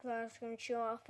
Class is gonna show off.